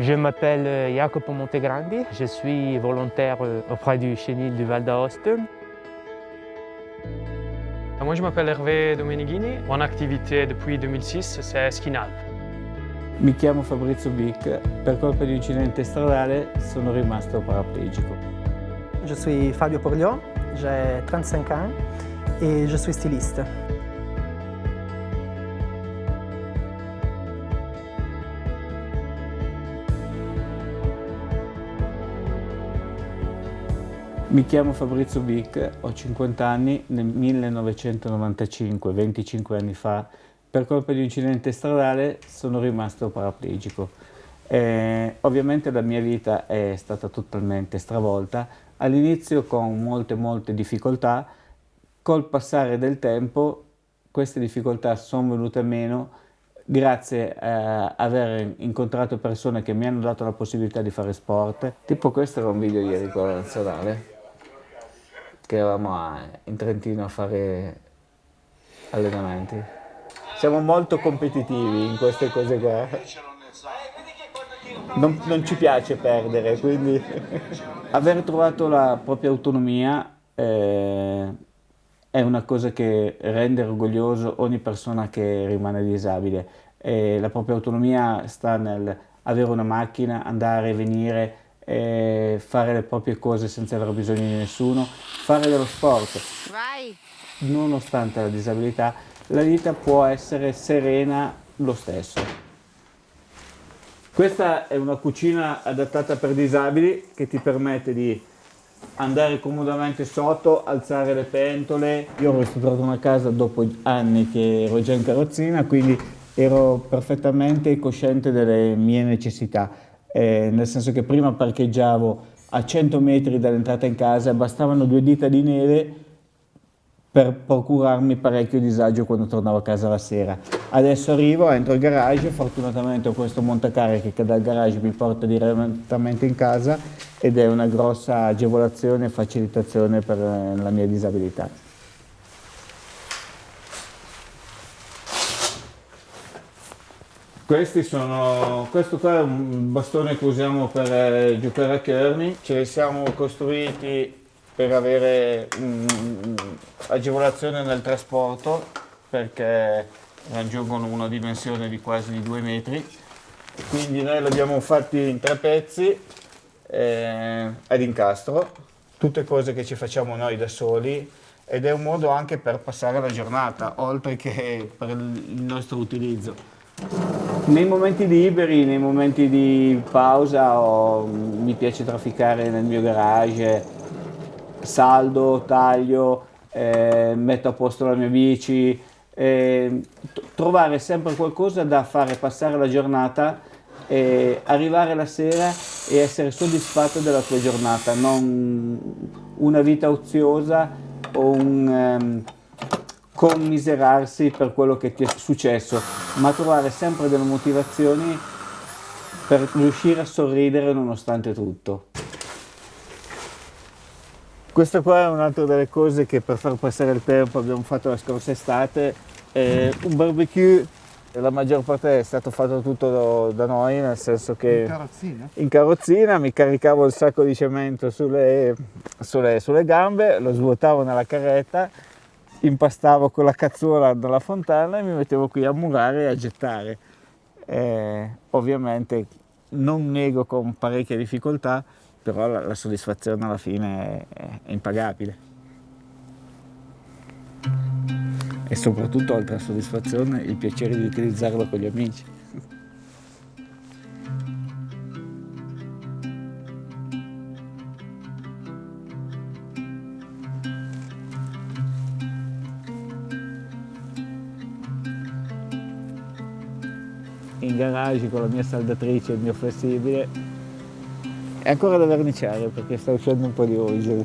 Je m'appelle Jacopo Montegrandi, je suis volontaire auprès du chenil du Val d'Aoste. Moi je m'appelle Hervé Domenighini, mon activité depuis 2006 c'est Skinal. Mi chiamo Fabrizio Bic, per colpa di un incidente stradale sono rimasto paraplegico. Je suis Fabio Porliot, j'ai 35 ans et je suis styliste. Mi chiamo Fabrizio Bic, ho 50 anni, nel 1995, 25 anni fa, per colpa di un incidente stradale sono rimasto paraplegico. Eh, ovviamente la mia vita è stata totalmente stravolta, all'inizio con molte molte difficoltà, col passare del tempo queste difficoltà sono venute meno grazie a aver incontrato persone che mi hanno dato la possibilità di fare sport. Tipo questo era un video ieri con la nazionale che eravamo a, in Trentino a fare allenamenti. Siamo molto competitivi in queste cose qua. Non, non ci piace perdere, quindi aver trovato la propria autonomia eh, è una cosa che rende orgoglioso ogni persona che rimane disabile. E la propria autonomia sta nel avere una macchina, andare e venire, fare le proprie cose senza aver bisogno di nessuno, fare dello sport. Vai. Nonostante la disabilità, la vita può essere serena lo stesso. Questa è una cucina adattata per disabili che ti permette di andare comodamente sotto, alzare le pentole. Io ho ristrutturato una casa dopo anni che ero già in carrozzina, quindi ero perfettamente cosciente delle mie necessità eh, nel senso che prima parcheggiavo a 100 metri dall'entrata in casa, bastavano due dita di neve per procurarmi parecchio disagio quando tornavo a casa la sera. Adesso arrivo, entro il garage, fortunatamente ho questo montacariche che dal garage mi porta direttamente in casa ed è una grossa agevolazione e facilitazione per la mia disabilità. Sono, questo qua è un bastone che usiamo per eh, giocare a Kearney, ce li siamo costruiti per avere um, agevolazione nel trasporto perché raggiungono una dimensione di quasi 2 metri. Quindi noi li abbiamo fatti in tre pezzi eh, ad incastro. Tutte cose che ci facciamo noi da soli. Ed è un modo anche per passare la giornata oltre che per il nostro utilizzo nei momenti liberi, nei momenti di pausa oh, mi piace trafficare nel mio garage, saldo, taglio, eh, metto a posto la mia bici, eh, trovare sempre qualcosa da fare passare la giornata e arrivare la sera e essere soddisfatto della tua giornata, non una vita oziosa o un... Um, commiserarsi per quello che ti è successo, ma trovare sempre delle motivazioni per riuscire a sorridere nonostante tutto. Questa qua è un'altra delle cose che per far passare il tempo abbiamo fatto la scorsa estate, eh, un barbecue la maggior parte è stato fatto tutto da noi, nel senso che in carrozzina, in carrozzina mi caricavo il sacco di cemento sulle, sulle, sulle gambe, lo svuotavo nella carretta impastavo con la cazzuola dalla fontana e mi mettevo qui a murare e a gettare. Eh, ovviamente non nego con parecchie difficoltà, però la, la soddisfazione alla fine è, è impagabile. E soprattutto oltre alla soddisfazione il piacere di utilizzarlo con gli amici. In garage con la mia saldatrice e il mio flessibile. È ancora da verniciare perché sta uscendo un po' di osil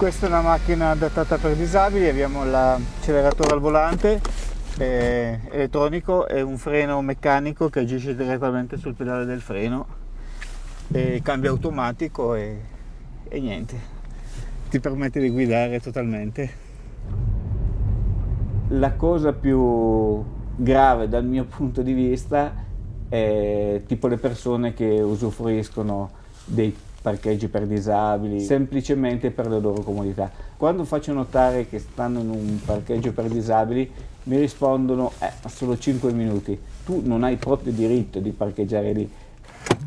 Questa è una macchina adattata per disabili, abbiamo l'acceleratore al volante eh, elettronico e un freno meccanico che agisce direttamente sul pedale del freno e cambio automatico e, e niente, ti permette di guidare totalmente. La cosa più grave dal mio punto di vista è tipo le persone che usufruiscono dei parcheggi per disabili, semplicemente per la loro comodità. Quando faccio notare che stanno in un parcheggio per disabili mi rispondono eh, solo 5 minuti, tu non hai proprio diritto di parcheggiare lì.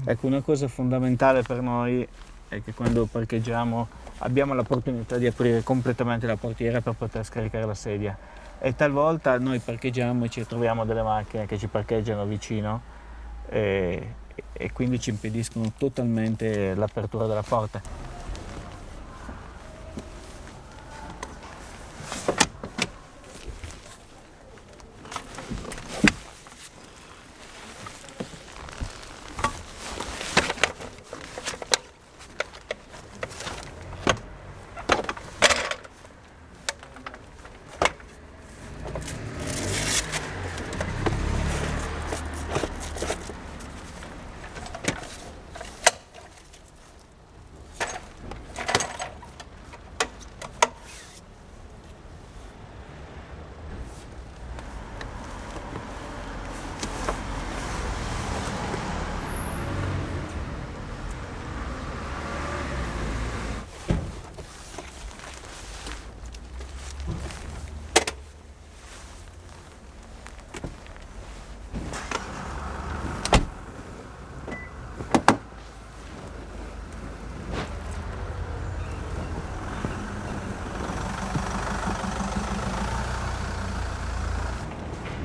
Ecco, una cosa fondamentale per noi è che quando parcheggiamo abbiamo l'opportunità di aprire completamente la portiera per poter scaricare la sedia e talvolta noi parcheggiamo e ci troviamo delle macchine che ci parcheggiano vicino e, e quindi ci impediscono totalmente l'apertura della porta.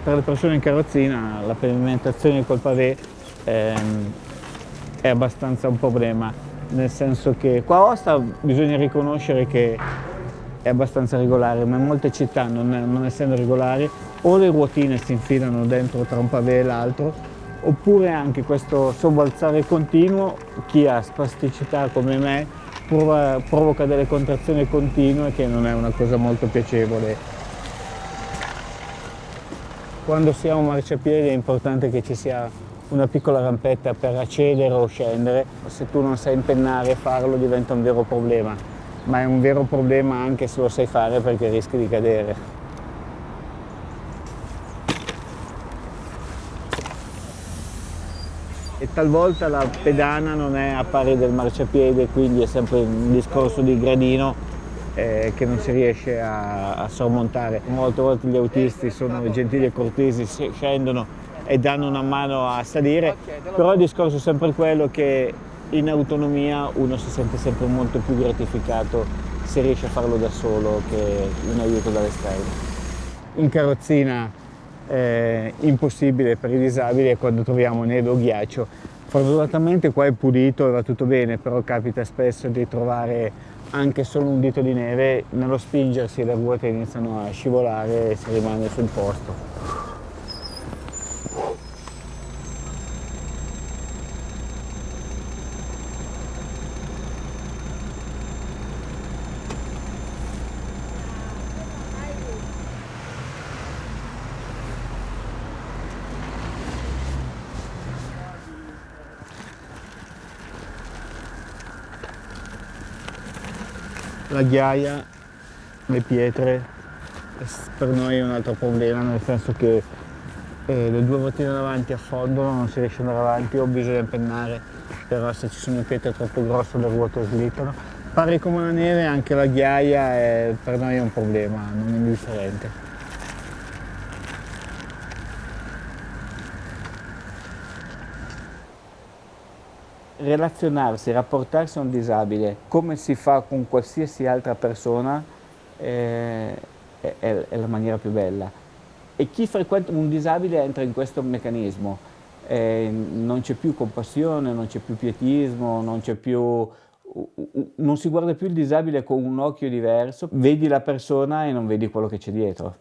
Per le persone in carrozzina la pavimentazione col pavé ehm, è abbastanza un problema, nel senso che qua a Osta bisogna riconoscere che è abbastanza regolare, ma in molte città non, non essendo regolari o le ruotine si infilano dentro tra un pavé e l'altro oppure anche questo sobbalzare continuo, chi ha spasticità come me provoca delle contrazioni continue che non è una cosa molto piacevole quando si ha un marciapiede è importante che ci sia una piccola rampetta per accedere o scendere. Se tu non sai impennare farlo diventa un vero problema, ma è un vero problema anche se lo sai fare perché rischi di cadere. E talvolta la pedana non è a pari del marciapiede, quindi è sempre un discorso di gradino eh, che non si riesce a, a, sormontare. Molte volte gli autisti sono gentili e cortesi, scendono e danno una mano a salire, però il discorso è sempre quello che in autonomia uno si sente sempre molto più gratificato se riesce a farlo da solo che un aiuto dall'esterno. In carrozzina è impossibile per i disabili quando troviamo neve o ghiaccio. Fortunatamente qua è pulito e va tutto bene, però capita spesso di trovare anche solo un dito di neve, nello spingersi le ruote iniziano a scivolare e si rimane sul posto. La ghiaia, le pietre, per noi è un altro problema, nel senso che eh, le due ruotine davanti affondono, non si riesce ad andare avanti o bisogna pennare, però se ci sono pietre troppo grosse le ruote slittano. Pari come la neve anche la ghiaia è, per noi è un problema, non è indifferente. Relazionarsi, rapportarsi a un disabile come si fa con qualsiasi altra persona eh, è, è, la maniera più bella. E chi frequenta un disabile entra in questo meccanismo. Eh, non c'è più compassione, non c'è più pietismo, non c'è più non si guarda più il disabile con un occhio diverso, vedi la persona e non vedi quello che c'è dietro.